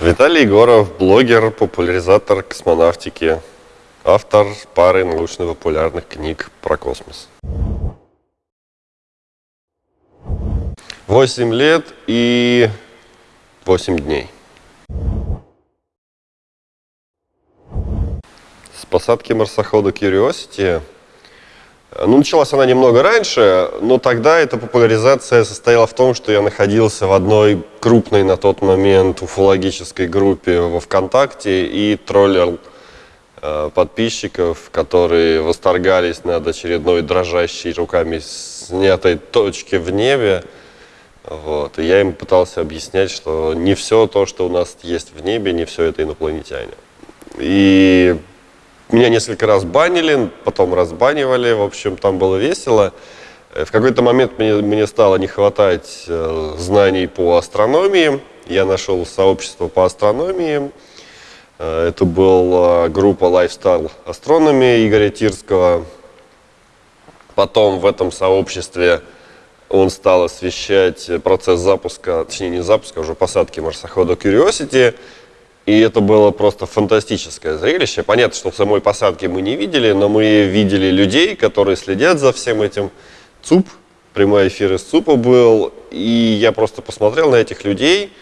Виталий Егоров, блогер, популяризатор космонавтики, автор пары научно-популярных книг про космос. 8 лет и 8 дней. С посадки марсохода Curiosity ну, началась она немного раньше, но тогда эта популяризация состояла в том, что я находился в одной крупной на тот момент уфологической группе во ВКонтакте и троллил э, подписчиков, которые восторгались над очередной дрожащей руками снятой точки в небе. Вот. И я им пытался объяснять, что не все то, что у нас есть в небе, не все это инопланетяне. И меня несколько раз банили, потом разбанивали, в общем, там было весело. Э, в какой-то момент мне, мне стало не хватать э, знаний по астрономии. Я нашел сообщество по астрономии. Э, это была группа Lifestyle Astronomy Игоря Тирского. Потом в этом сообществе он стал освещать процесс запуска, точнее не запуска, а уже посадки марсохода Curiosity. И это было просто фантастическое зрелище. Понятно, что самой посадке мы не видели, но мы видели людей, которые следят за всем этим. ЦУП, прямой эфир из ЦУПа был. И я просто посмотрел на этих людей,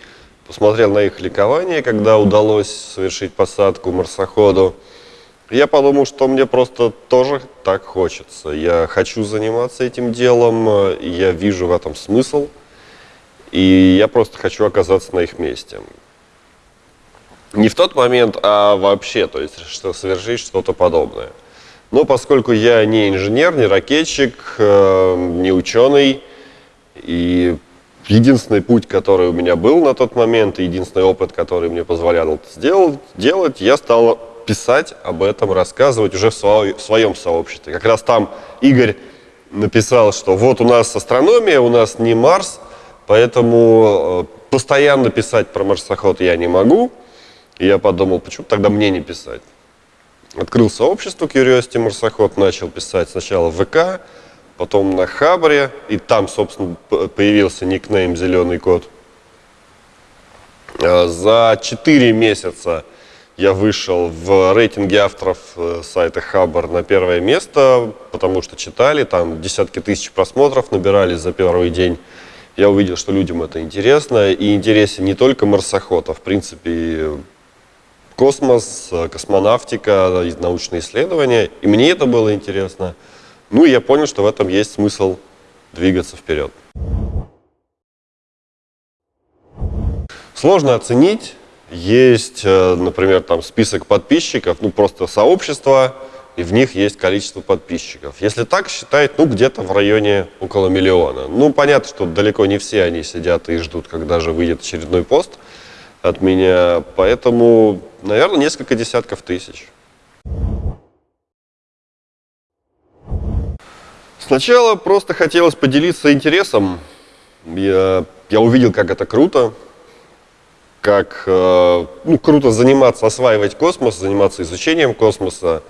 посмотрел на их ликование, когда удалось совершить посадку марсоходу. Я подумал, что мне просто тоже так хочется. Я хочу заниматься этим делом, я вижу в этом смысл. И я просто хочу оказаться на их месте. Не в тот момент, а вообще, то есть что совершить что-то подобное. Но поскольку я не инженер, не ракетчик, э, не ученый, и единственный путь, который у меня был на тот момент, и единственный опыт, который мне позволял это сделать, делать, я стал писать об этом, рассказывать уже в, свой, в своем сообществе. Как раз там Игорь написал, что вот у нас астрономия, у нас не Марс, поэтому э, постоянно писать про марсоход я не могу. И я подумал, почему тогда мне не писать? Открыл сообщество Curiosity Марсоход, начал писать сначала в ВК, потом на Хабре, и там, собственно, появился никнейм «Зеленый кот». А, за 4 месяца я вышел в рейтинге авторов э, сайта Хабр на первое место, потому что читали, там десятки тысяч просмотров набирали за первый день. Я увидел, что людям это интересно, и интересен не только марсоход, а в принципе космос, э, космонавтика, научные исследования. И мне это было интересно. Ну и я понял, что в этом есть смысл двигаться вперед. Сложно оценить. Есть, э, например, там список подписчиков, ну просто сообщество, и в них есть количество подписчиков. Если так считать, ну где-то в районе около миллиона. Ну понятно, что далеко не все они сидят и ждут, когда же выйдет очередной пост от меня. Поэтому, наверное, несколько десятков тысяч. Сначала просто хотелось поделиться интересом. Я, я увидел, как это круто, как э, ну, круто заниматься, осваивать космос, заниматься изучением космоса.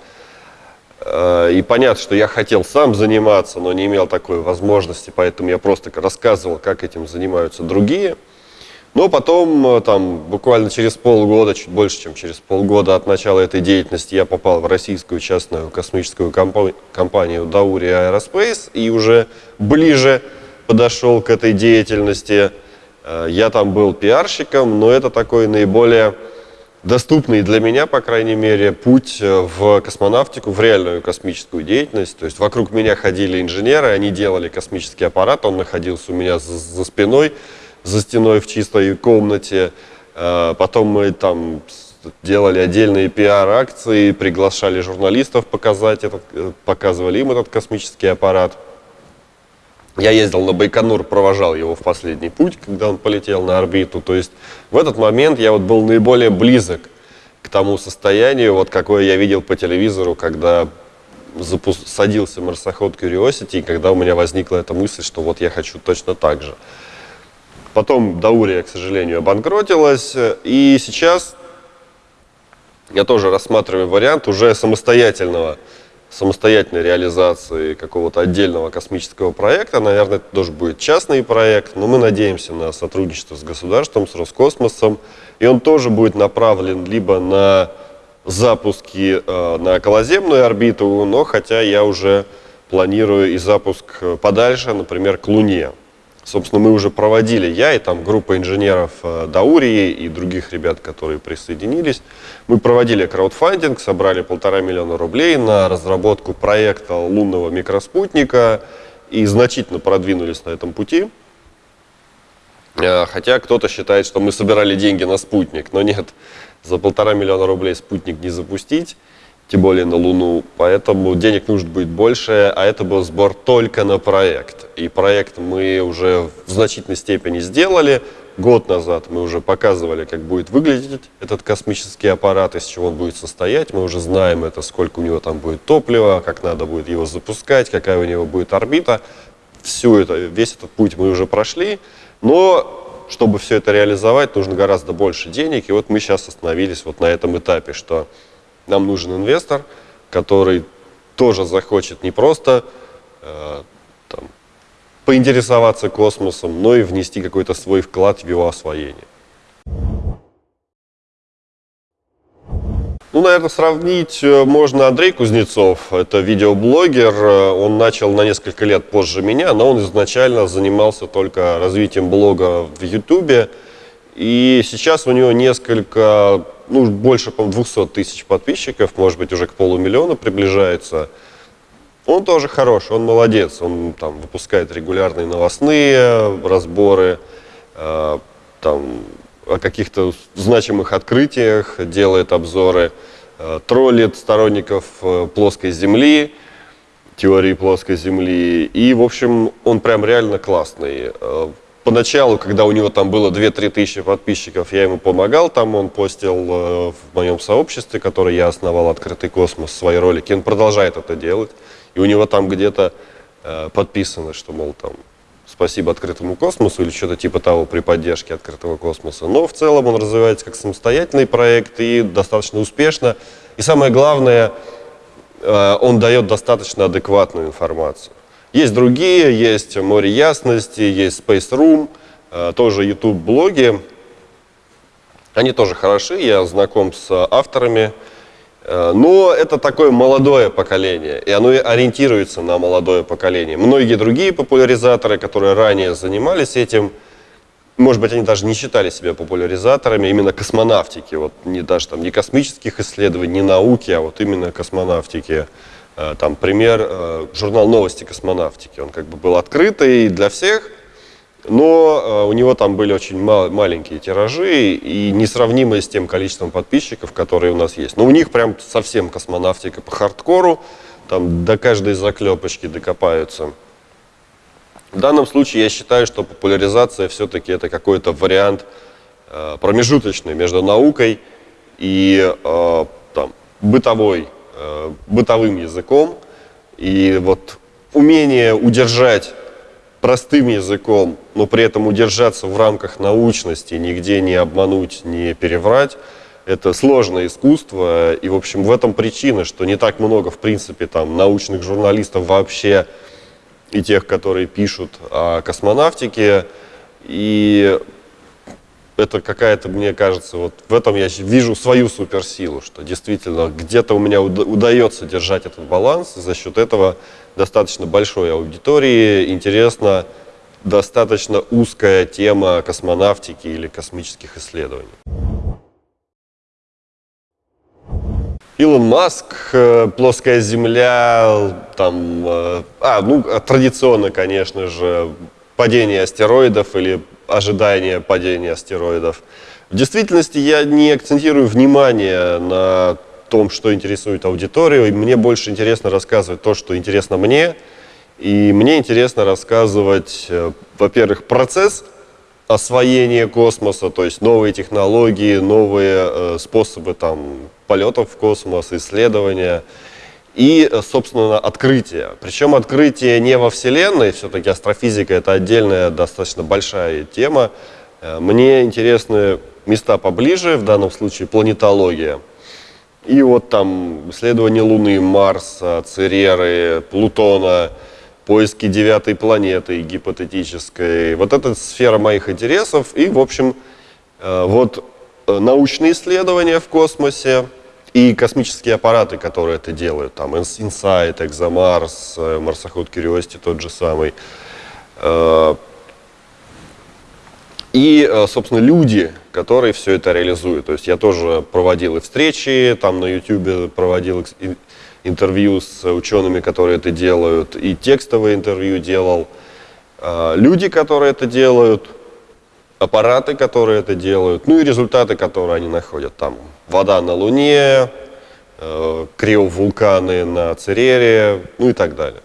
Э, и понятно, что я хотел сам заниматься, но не имел такой возможности, поэтому я просто рассказывал, как этим занимаются другие. Но потом, э, там, буквально через полгода, чуть больше, чем через полгода от начала этой деятельности, я попал в российскую частную космическую компанию Dauri Aerospace и уже ближе подошел к этой деятельности. Э, я там был пиарщиком, но это такой наиболее доступный для меня, по крайней мере, путь э, в космонавтику, в реальную космическую деятельность. То есть вокруг меня ходили инженеры, они делали космический аппарат, он находился у меня за, за спиной за стеной в чистой комнате. Э, потом мы там делали отдельные пиар-акции, приглашали журналистов показать этот, э, показывали им этот космический аппарат. Я ездил на Байконур, провожал его в последний путь, когда он полетел на орбиту. То есть в этот момент я вот был наиболее близок к тому состоянию, вот какое я видел по телевизору, когда садился марсоход Curiosity, и когда у меня возникла эта мысль, что вот я хочу точно так же. Потом Даурия, к сожалению, обанкротилась. И сейчас я тоже рассматриваю вариант уже самостоятельного самостоятельной реализации какого-то отдельного космического проекта. Наверное, это тоже будет частный проект, но мы надеемся на сотрудничество с государством, с Роскосмосом. И он тоже будет направлен либо на запуски э, на околоземную орбиту, но хотя я уже планирую и запуск подальше, например, к Луне. Собственно, мы уже проводили, я и там группа инженеров э, Даурии и других ребят, которые присоединились. Мы проводили краудфандинг, собрали полтора миллиона рублей на разработку проекта лунного микроспутника и значительно продвинулись на этом пути. Э, хотя кто-то считает, что мы собирали деньги на спутник, но нет, за полтора миллиона рублей спутник не запустить тем более на Луну. Поэтому денег нужно будет больше, а это был сбор только на проект. И проект мы уже в значительной степени сделали. Год назад мы уже показывали, как будет выглядеть этот космический аппарат, из чего он будет состоять. Мы уже знаем это, сколько у него там будет топлива, как надо будет его запускать, какая у него будет орбита. Всю это, весь этот путь мы уже прошли. Но чтобы все это реализовать, нужно гораздо больше денег. И вот мы сейчас остановились вот на этом этапе, что нам нужен инвестор, который тоже захочет не просто э, там, поинтересоваться космосом, но и внести какой-то свой вклад в его освоение. Ну, наверное, сравнить э, можно Андрей Кузнецов. Это видеоблогер. Э, он начал на несколько лет позже меня, но он изначально занимался только развитием блога в Ютубе. И сейчас у него несколько ну, больше, по 200 тысяч подписчиков, может быть, уже к полумиллиона приближается. Он тоже хороший, он молодец, он там выпускает регулярные новостные разборы, э, там, о каких-то значимых открытиях, делает обзоры, э, троллит сторонников э, плоской земли, теории плоской земли. И, в общем, он прям реально классный. Поначалу, когда у него там было 2-3 тысячи подписчиков, я ему помогал, там он постил э, в моем сообществе, которое я основал, «Открытый космос», свои ролики. Он продолжает это делать, и у него там где-то э, подписано, что, мол, там, спасибо открытому космосу или что-то типа того при поддержке открытого космоса. Но в целом он развивается как самостоятельный проект и достаточно успешно. И самое главное, э, он дает достаточно адекватную информацию. Есть другие, есть Море Ясности, есть Space Room, э, тоже YouTube-блоги. Они тоже хороши, я знаком с авторами. Э, но это такое молодое поколение, и оно ориентируется на молодое поколение. Многие другие популяризаторы, которые ранее занимались этим, может быть, они даже не считали себя популяризаторами именно космонавтики, вот не даже там не космических исследований, не науки, а вот именно космонавтики. Э, там пример, э, журнал «Новости космонавтики». Он как бы был открытый для всех, но э, у него там были очень маленькие тиражи и несравнимые с тем количеством подписчиков, которые у нас есть. Но у них прям совсем космонавтика по хардкору, там до каждой заклепочки докопаются. В данном случае я считаю, что популяризация все-таки это какой-то вариант промежуточный между наукой и там, бытовой э, бытовым языком. И вот умение удержать простым языком, но при этом удержаться в рамках научности, нигде не обмануть, не переврать, это сложное искусство. И, в общем, в этом причина, что не так много, в принципе, там, научных журналистов вообще и тех, которые пишут о космонавтике. И это какая-то, мне кажется, вот в этом я вижу свою суперсилу, что действительно где-то у меня удается держать этот баланс, и за счет этого достаточно большой аудитории интересна достаточно узкая тема космонавтики или космических исследований. Илон Маск, э, плоская Земля, там, э, а, ну, традиционно, конечно же, падение астероидов или ожидание падения астероидов. В действительности я не акцентирую внимание на том, что интересует аудиторию. И мне больше интересно рассказывать то, что интересно мне. И мне интересно рассказывать, э, во-первых, процесс освоения космоса, то есть новые технологии, новые э, способы там, полетов в космос, исследования и, собственно, открытие. Причем открытие не во Вселенной, все-таки астрофизика это отдельная, достаточно большая тема. Э, мне интересны места поближе, в данном случае планетология. И вот там исследование Луны, Марса, Цереры, Плутона, поиски девятой планеты гипотетической. Вот это сфера моих интересов. И, в общем, э, вот э, научные исследования в космосе и космические аппараты, которые это делают. Там Insight, ExoMars, э, марсоход Curiosity тот же самый. И, собственно, люди, которые все это реализуют. То есть я тоже проводил и встречи, там на YouTube проводил интервью с учеными, которые это делают, и текстовые интервью делал. Люди, которые это делают, аппараты, которые это делают, ну и результаты, которые они находят. Там вода на Луне, э, криовулканы на Церере, ну и так далее.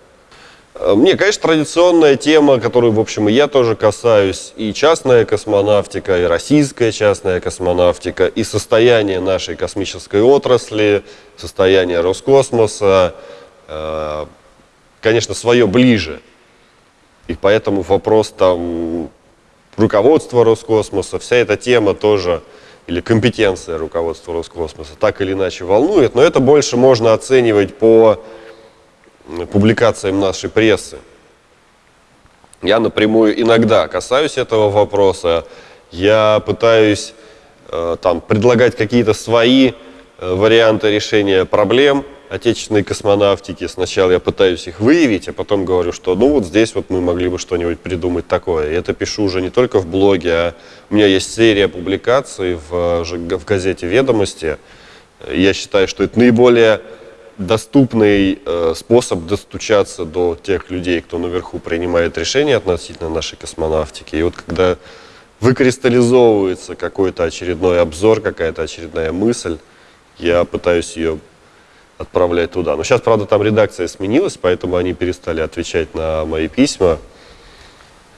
Э, мне, конечно, традиционная тема, которую, в общем, и я тоже касаюсь, и частная космонавтика, и российская частная космонавтика, и состояние нашей космической отрасли, состояние Роскосмоса, э, конечно, свое ближе. И поэтому вопрос там руководства Роскосмоса, вся эта тема тоже, или компетенция руководства Роскосмоса, так или иначе волнует, но это больше можно оценивать по публикациям нашей прессы. Я напрямую иногда касаюсь этого вопроса, я пытаюсь э, там, предлагать какие-то свои э, варианты решения проблем отечественной космонавтики. Сначала я пытаюсь их выявить, а потом говорю, что ну вот здесь вот мы могли бы что-нибудь придумать такое. И это пишу уже не только в блоге, а у меня есть серия публикаций в, в газете «Ведомости». Я считаю, что это наиболее доступный э, способ достучаться до тех людей, кто наверху принимает решения относительно нашей космонавтики. И вот когда выкристаллизовывается какой-то очередной обзор, какая-то очередная мысль, я пытаюсь ее отправлять туда. Но сейчас, правда, там редакция сменилась, поэтому они перестали отвечать на мои письма.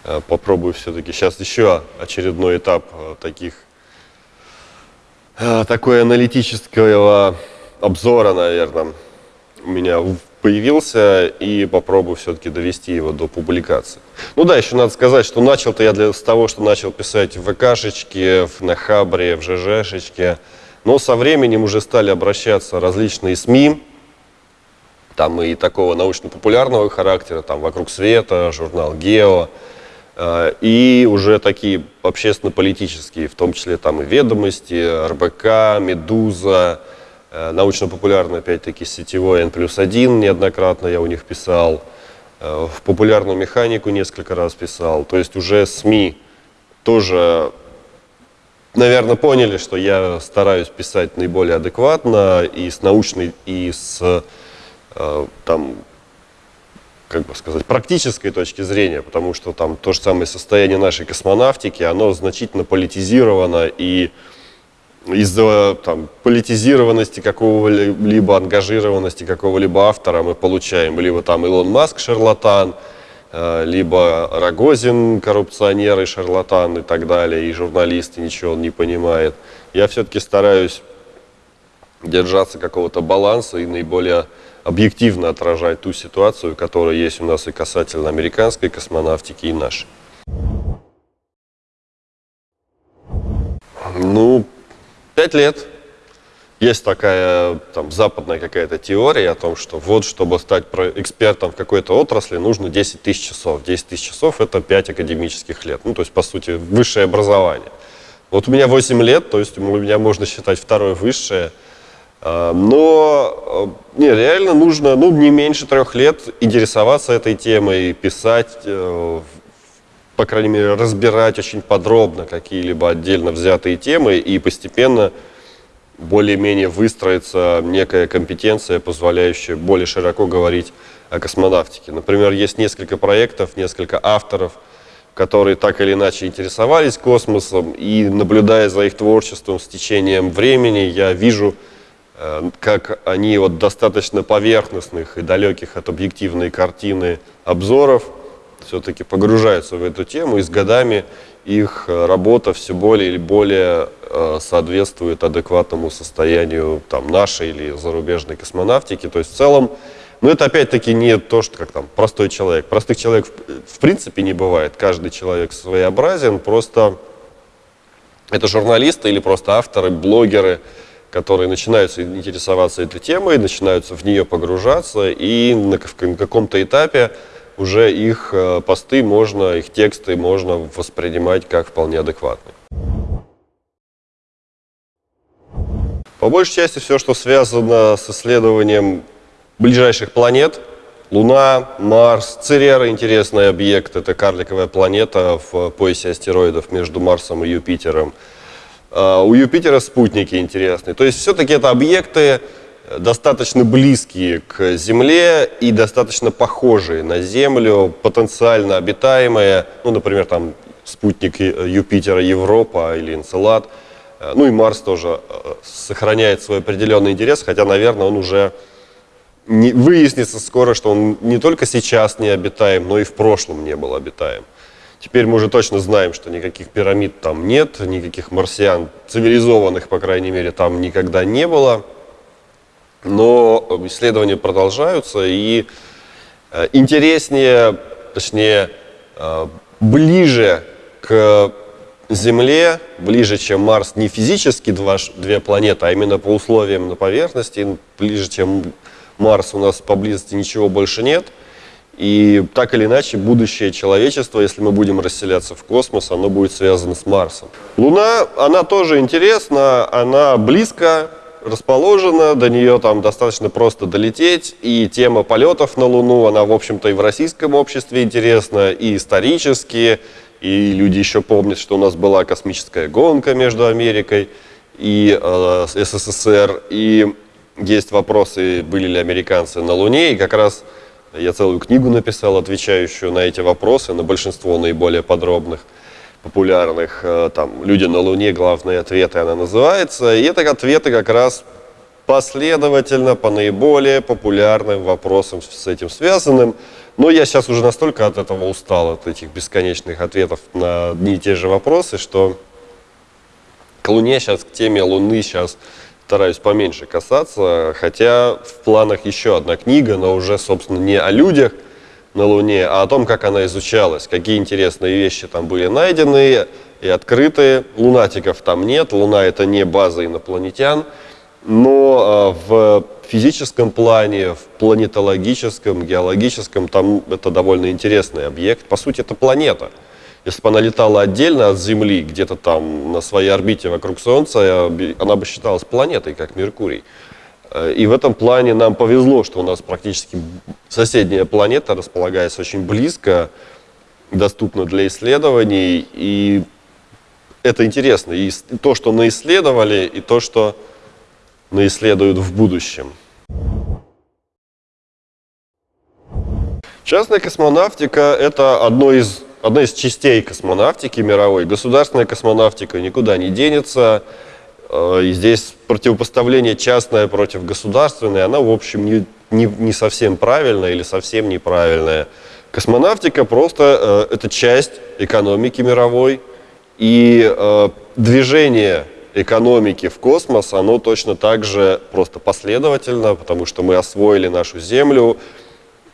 Э, попробую все-таки. Сейчас еще очередной этап э, таких э, такой аналитического обзора, наверное у меня появился, и попробую все-таки довести его до публикации. Ну да, еще надо сказать, что начал-то я для, с того, что начал писать в ВКшечке, на Хабре, в ЖЖшечке, но со временем уже стали обращаться различные СМИ, там и такого научно-популярного характера, там «Вокруг света», журнал «Гео», э, и уже такие общественно-политические, в том числе там и «Ведомости», РБК, «Медуза», Э, научно-популярный, опять-таки, сетевой N плюс 1 неоднократно я у них писал, э, в популярную механику несколько раз писал. То есть уже СМИ тоже, наверное, поняли, что я стараюсь писать наиболее адекватно и с научной, и с э, там, как бы сказать, практической точки зрения, потому что там то же самое состояние нашей космонавтики, оно значительно политизировано и из-за там, политизированности какого-либо, ангажированности какого-либо автора мы получаем либо там Илон Маск шарлатан, либо Рогозин коррупционер и шарлатан и так далее, и журналисты ничего не понимает. Я все-таки стараюсь держаться какого-то баланса и наиболее объективно отражать ту ситуацию, которая есть у нас и касательно американской космонавтики и нашей. Ну, Пять лет. Есть такая там, западная какая-то теория о том, что вот, чтобы стать экспертом в какой-то отрасли, нужно 10 тысяч часов. 10 тысяч часов – это 5 академических лет. Ну, то есть, по сути, высшее образование. Вот у меня 8 лет, то есть у меня можно считать второе высшее. А, но э, не, реально нужно ну, не меньше трех лет интересоваться этой темой, писать, э, по крайней мере, разбирать очень подробно какие-либо отдельно взятые темы и постепенно более-менее выстроится некая компетенция, позволяющая более широко говорить о космонавтике. Например, есть несколько проектов, несколько авторов, которые так или иначе интересовались космосом, и наблюдая за их творчеством с течением времени, я вижу, э, как они вот достаточно поверхностных и далеких от объективной картины обзоров – все-таки погружаются в эту тему, и с годами их э, работа все более или более соответствует адекватному состоянию там, нашей или зарубежной космонавтики. То есть в целом, ну это опять-таки не то, что как там простой человек. Простых человек в, в принципе не бывает. Каждый человек своеобразен, просто это журналисты или просто авторы, блогеры, которые начинаются интересоваться этой темой, начинаются в нее погружаться, и на каком-то этапе уже их э, посты можно, их тексты можно воспринимать как вполне адекватные. По большей части все, что связано с исследованием ближайших планет, Луна, Марс, Церера интересный объект, это карликовая планета в поясе астероидов между Марсом и Юпитером. А, у Юпитера спутники интересные. То есть все-таки это объекты достаточно близкие к Земле и достаточно похожие на Землю, потенциально обитаемые, ну, например, там спутник Юпитера Европа или Энцелад. Ну и Марс тоже э, сохраняет свой определенный интерес, хотя, наверное, он уже не, выяснится скоро, что он не только сейчас не обитаем, но и в прошлом не был обитаем. Теперь мы уже точно знаем, что никаких пирамид там нет, никаких марсиан цивилизованных, по крайней мере, там никогда не было. Но исследования продолжаются, и э, интереснее, точнее, э, ближе к Земле, ближе, чем Марс, не физически два, две планеты, а именно по условиям на поверхности, ближе, чем Марс, у нас поблизости ничего больше нет – и так или иначе, будущее человечества, если мы будем расселяться в космос, оно будет связано с Марсом. Луна, она тоже интересна, она близко расположена, до нее там достаточно просто долететь, и тема полетов на Луну, она, в общем-то, и в российском обществе интересна, и исторически, и люди еще помнят, что у нас была космическая гонка между Америкой и э, СССР, и есть вопросы, были ли американцы на Луне, и как раз я целую книгу написал, отвечающую на эти вопросы, на большинство наиболее подробных, популярных. Э, там «Люди на Луне. Главные ответы» она называется. И это ответы как раз последовательно по наиболее популярным вопросам с этим связанным. Но я сейчас уже настолько от этого устал, от этих бесконечных ответов на одни и те же вопросы, что к Луне сейчас, к теме Луны сейчас стараюсь поменьше касаться, хотя в планах еще одна книга, но уже, собственно, не о людях на Луне, а о том, как она изучалась, какие интересные вещи там были найдены и открыты. Лунатиков там нет, Луна это не база инопланетян, но а, в физическом плане, в планетологическом, геологическом, там это довольно интересный объект. По сути, это планета – если бы она летала отдельно от Земли, где-то там на своей орбите вокруг Солнца, она бы считалась планетой, как Меркурий. Э, и в этом плане нам повезло, что у нас практически соседняя планета располагается очень близко, доступна для исследований. И это интересно. И то, что наисследовали, и то, что наисследуют в будущем. Частная космонавтика – это одно из одна из частей космонавтики мировой. Государственная космонавтика никуда не денется. Э, и здесь противопоставление частное против государственной, она, в общем, не, не, не совсем правильная или совсем неправильная. Космонавтика просто э, это часть экономики мировой, и э, движение экономики в космос, оно точно так же просто последовательно, потому что мы освоили нашу Землю,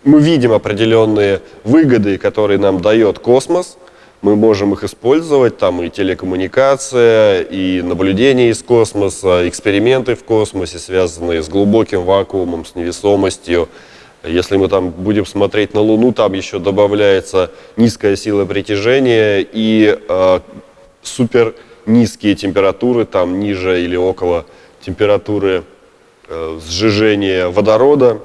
мы видим определенные выгоды, которые нам дает космос, мы можем их использовать, там и телекоммуникация, и наблюдение из космоса, эксперименты в космосе, связанные с глубоким вакуумом, с невесомостью. Если мы там будем смотреть на Луну, там еще добавляется низкая сила притяжения и э, супер низкие температуры, там ниже или около температуры э, сжижения водорода.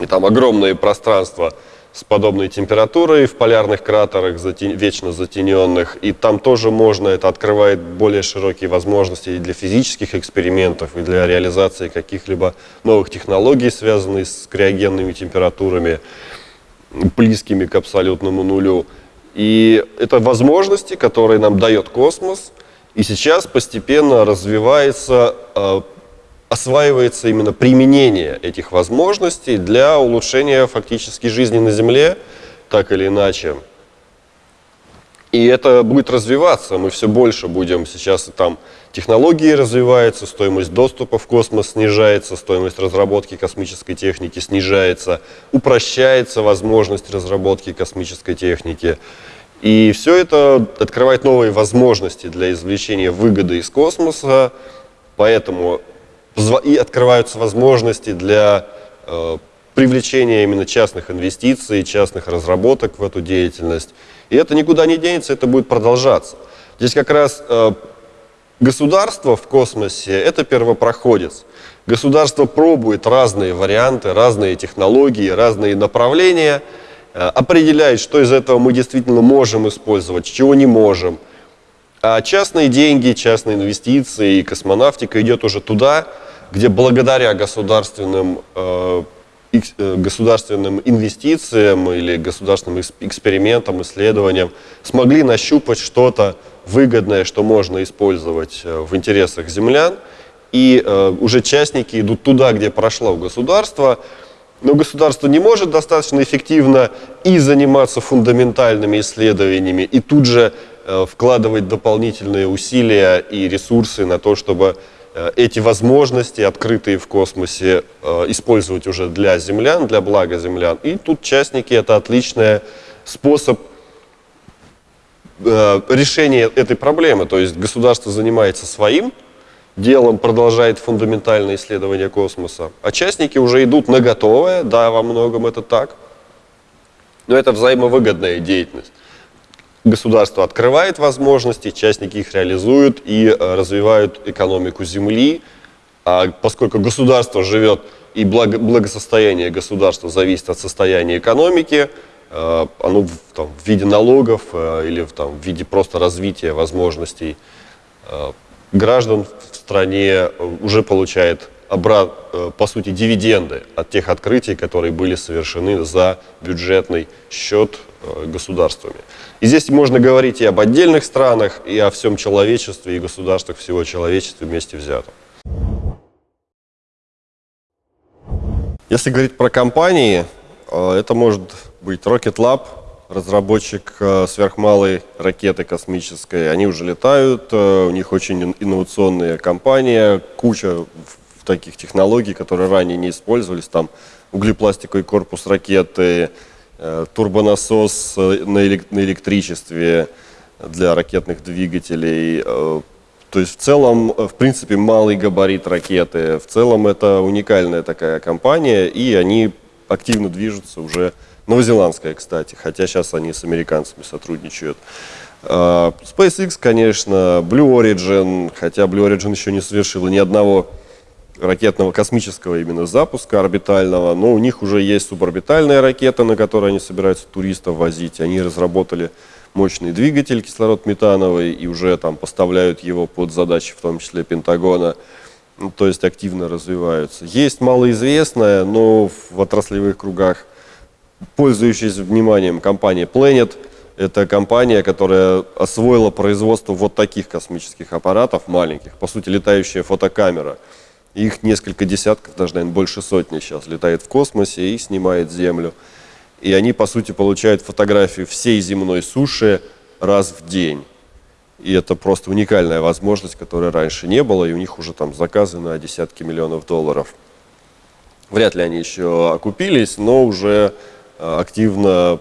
И там огромные пространства с подобной температурой в полярных кратерах, затен... вечно затененных. И там тоже можно, это открывает более широкие возможности и для физических экспериментов, и для реализации каких-либо новых технологий, связанных с криогенными температурами, близкими к абсолютному нулю. И это возможности, которые нам дает космос. И сейчас постепенно развивается э, осваивается именно применение этих возможностей для улучшения фактически жизни на Земле, так или иначе. И это будет развиваться, мы все больше будем, сейчас там технологии развиваются, стоимость доступа в космос снижается, стоимость разработки космической техники снижается, упрощается возможность разработки космической техники. И все это открывает новые возможности для извлечения выгоды из космоса, поэтому и открываются возможности для э, привлечения именно частных инвестиций, частных разработок в эту деятельность. И это никуда не денется, это будет продолжаться. Здесь как раз э, государство в космосе – это первопроходец. Государство пробует разные варианты, разные технологии, разные направления, э, определяет, что из этого мы действительно можем использовать, чего не можем. А частные деньги, частные инвестиции и космонавтика идет уже туда, где благодаря государственным, э, государственным инвестициям или государственным экспериментам, исследованиям смогли нащупать что-то выгодное, что можно использовать э, в интересах землян. И уже частники идут туда, где прошло государство, но государство не может достаточно эффективно и заниматься фундаментальными исследованиями, и тут же вкладывать дополнительные усилия и ресурсы на то, чтобы Э, эти возможности, открытые в космосе, э, использовать уже для землян, для блага землян. И тут частники – это отличный способ э, решения этой проблемы. То есть государство занимается своим делом, продолжает фундаментальное исследование космоса, а частники уже идут на готовое, да, во многом это так, но это взаимовыгодная деятельность государство открывает возможности, частники их реализуют и э, развивают экономику Земли. А поскольку государство живет и благо, благосостояние государства зависит от состояния экономики, э, оно в, там, в виде налогов э, или в, там, в виде просто развития возможностей граждан в стране уже получает обрат, по сути дивиденды от тех открытий, которые были совершены за бюджетный счет государствами. И здесь можно говорить и об отдельных странах, и о всем человечестве, и государствах всего человечества вместе взятом. Если говорить про компании, э, это может быть Rocket Lab, разработчик э, сверхмалой ракеты космической. Они уже летают, э, у них очень инновационная компания, куча таких технологий, которые ранее не использовались. Там углепластиковый корпус ракеты, турбонасос э, на электричестве для ракетных двигателей. Э, то есть в целом, в принципе, малый габарит ракеты. В целом это уникальная такая компания, и они активно движутся уже, новозеландская, кстати, хотя сейчас они с американцами сотрудничают. SpaceX, конечно, Blue Origin, хотя Blue Origin еще не совершила ни одного ракетного космического именно запуска орбитального, но у них уже есть суборбитальная ракета, на которой они собираются туристов возить. Они разработали мощный двигатель кислород-метановый и уже там поставляют его под задачи, в том числе Пентагона, ну, то есть активно развиваются. Есть малоизвестная, но в отраслевых кругах пользующаяся вниманием компания Planet. Это компания, которая освоила производство вот таких космических аппаратов маленьких, по сути летающая фотокамера – их несколько десятков, даже, наверное, больше сотни сейчас летает в космосе и снимает Землю. И они, по сути, получают фотографию всей земной суши раз в день. И это просто уникальная возможность, которой раньше не было, и у них уже там заказы на десятки миллионов долларов. Вряд ли они еще окупились, но уже а, активно,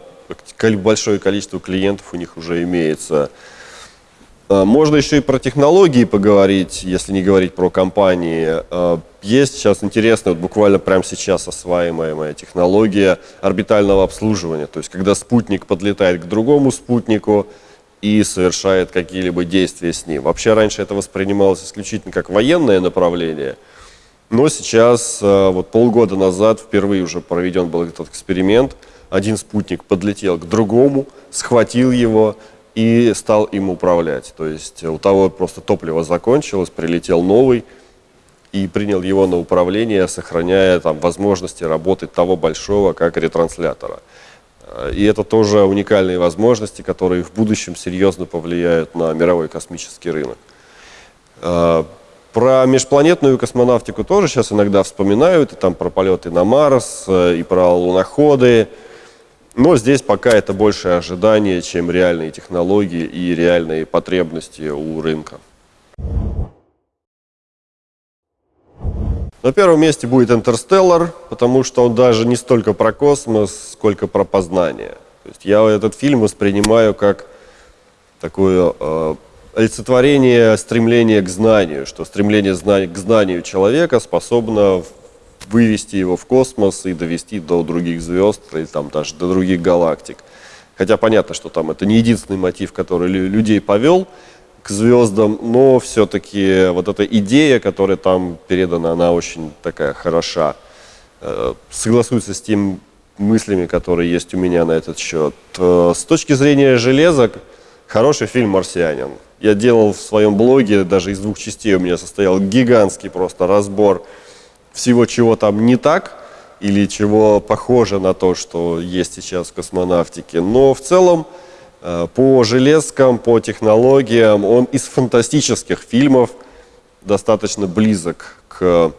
большое количество клиентов у них уже имеется. А, можно еще и про технологии поговорить, если не говорить про компании. А, есть сейчас интересная, вот буквально прямо сейчас осваиваемая технология орбитального обслуживания. То есть, когда спутник подлетает к другому спутнику и совершает какие-либо действия с ним. Вообще, раньше это воспринималось исключительно как военное направление, но сейчас, а, вот полгода назад, впервые уже проведен был этот эксперимент. Один спутник подлетел к другому, схватил его, и стал им управлять. То есть у того просто топливо закончилось, прилетел новый и принял его на управление, сохраняя там возможности работы того большого, как ретранслятора. И это тоже уникальные возможности, которые в будущем серьезно повлияют на мировой космический рынок. А, про межпланетную космонавтику тоже сейчас иногда вспоминают, и там про полеты на Марс, э, и про луноходы, но здесь пока это больше ожидание, чем реальные технологии и реальные потребности у рынка. На первом месте будет Интерстеллар, потому что он даже не столько про космос, сколько про познание. То есть я этот фильм воспринимаю как такую э, олицетворение стремления к знанию, что стремление к знанию человека способно вывести его в космос и довести до других звезд или там даже до других галактик. Хотя понятно, что там это не единственный мотив, который людей повел к звездам, но все-таки вот эта идея, которая там передана, она очень такая хороша. Э, согласуется с тем мыслями, которые есть у меня на этот счет. Э, с точки зрения железок, хороший фильм «Марсианин». Я делал в своем блоге, даже из двух частей у меня состоял гигантский просто разбор всего, чего там не так, или чего похоже на то, что есть сейчас в космонавтике. Но в целом э, по железкам, по технологиям он из фантастических фильмов достаточно близок к,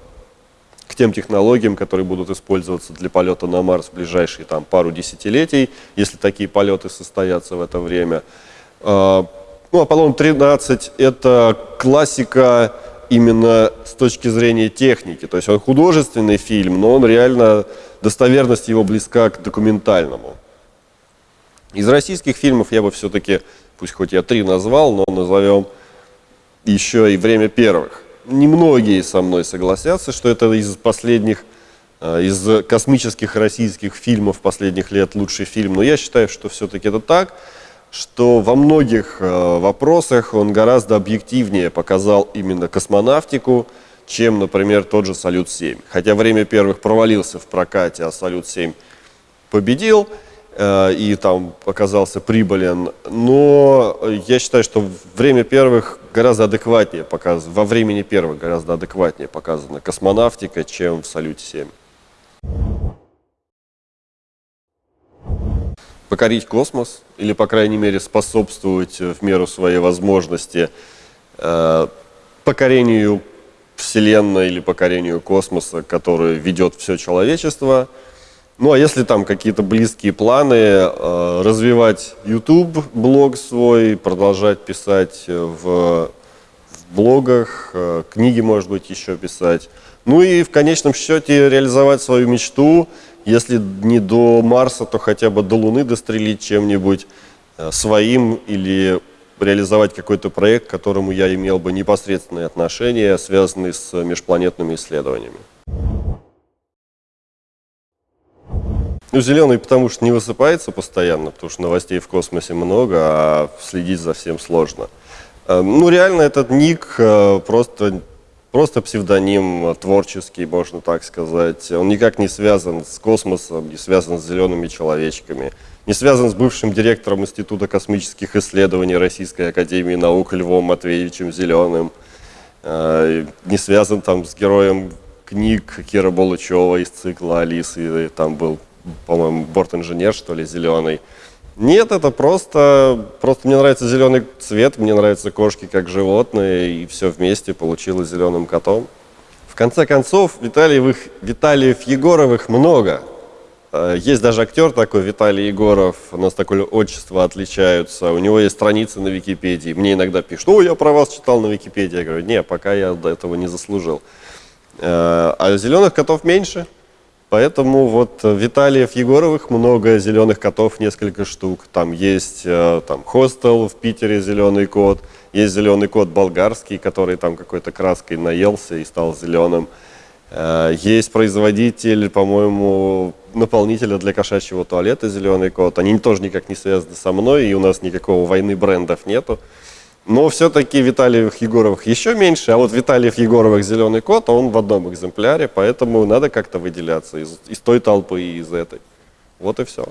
к тем технологиям, которые будут использоваться для полета на Марс в ближайшие там, пару десятилетий, если такие полеты состоятся в это время. Э, ну, Аполлон-13 – это классика именно с точки зрения техники. То есть он художественный фильм, но он реально, достоверность его близка к документальному. Из российских фильмов я бы все-таки, пусть хоть я три назвал, но назовем еще и «Время первых». Немногие со мной согласятся, что это из последних, э, из космических российских фильмов последних лет лучший фильм, но я считаю, что все-таки это так что во многих э, вопросах он гораздо объективнее показал именно космонавтику, чем, например, тот же «Салют-7». Хотя «Время первых» провалился в прокате, а «Салют-7» победил э, и там оказался прибылен. Но я считаю, что «Время первых» гораздо адекватнее показано, во «Времени первых» гораздо адекватнее показана космонавтика, чем в «Салюте-7». Покорить космос или, по крайней мере, способствовать в меру своей возможности э, покорению Вселенной или покорению космоса, который ведет все человечество. Ну, а если там какие-то близкие планы, э, развивать YouTube, блог свой, продолжать писать в, в блогах, э, книги, может быть, еще писать. Ну и в конечном счете реализовать свою мечту – если не до Марса, то хотя бы до Луны дострелить чем-нибудь э, своим или реализовать какой-то проект, к которому я имел бы непосредственное отношение, связанный с межпланетными исследованиями. Ну, зеленый, потому что не высыпается постоянно, потому что новостей в космосе много, а следить за всем сложно. Э, ну, реально, этот ник э, просто просто псевдоним творческий, можно так сказать. Он никак не связан с космосом, не связан с зелеными человечками, не связан с бывшим директором Института космических исследований Российской Академии Наук Львом Матвеевичем Зеленым, э, не связан там с героем книг Кира Болычева из цикла «Алисы», там был, по-моему, борт-инженер, что ли, зеленый. Нет, это просто, просто мне нравится зеленый цвет, мне нравятся кошки как животные, и все вместе получилось зеленым котом. В конце концов, Витальевых, Виталиев Егоровых много. Э, есть даже актер такой, Виталий Егоров, у нас такое отчество отличаются, у него есть страницы на Википедии. Мне иногда пишут, о, я про вас читал на Википедии. Я говорю, не, пока я до этого не заслужил. Э, а зеленых котов меньше, Поэтому вот Виталиев, Егоровых много, зеленых котов несколько штук. Там есть э, там хостел в Питере, зеленый кот. Есть зеленый кот болгарский, который там какой-то краской наелся и стал зеленым. Э, есть производитель, по-моему, наполнителя для кошачьего туалета «Зеленый кот». Они тоже никак не связаны со мной, и у нас никакого войны брендов нету. Но все-таки Виталиев Егоровых еще меньше, а вот Виталиев Егоровых «Зеленый кот», он в одном экземпляре, поэтому надо как-то выделяться из, из той толпы и из этой. Вот и все.